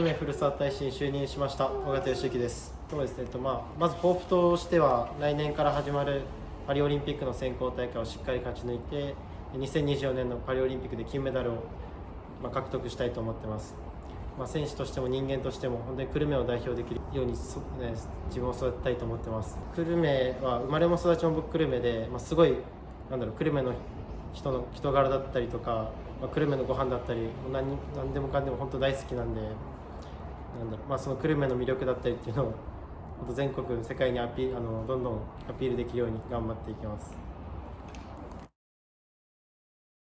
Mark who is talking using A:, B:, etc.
A: 久留米古澤大使に就任しました。尾形義之です。そうですね、えっとまあ、まず抱負としては来年から始まるパリオリンピックの選考大会をしっかり勝ち抜いて2024年のパリオリンピックで金メダルを、まあ、獲得したいと思ってます、まあ、選手としても人間としても本当に久留米を代表できるようにそ、ね、自分を育てたいと思ってます。久留米は生まれも育ちも僕久留米で、まあ、すごいなんだろう久留米の人の人柄だったりとか、まあ、久留米のご飯だったり何何でもかんでも本当大好きなんでなんだろう、まあ、その久留米の魅力だったりっていうのを全国世界にアピあのどんどんアピールできるように頑張っていきます。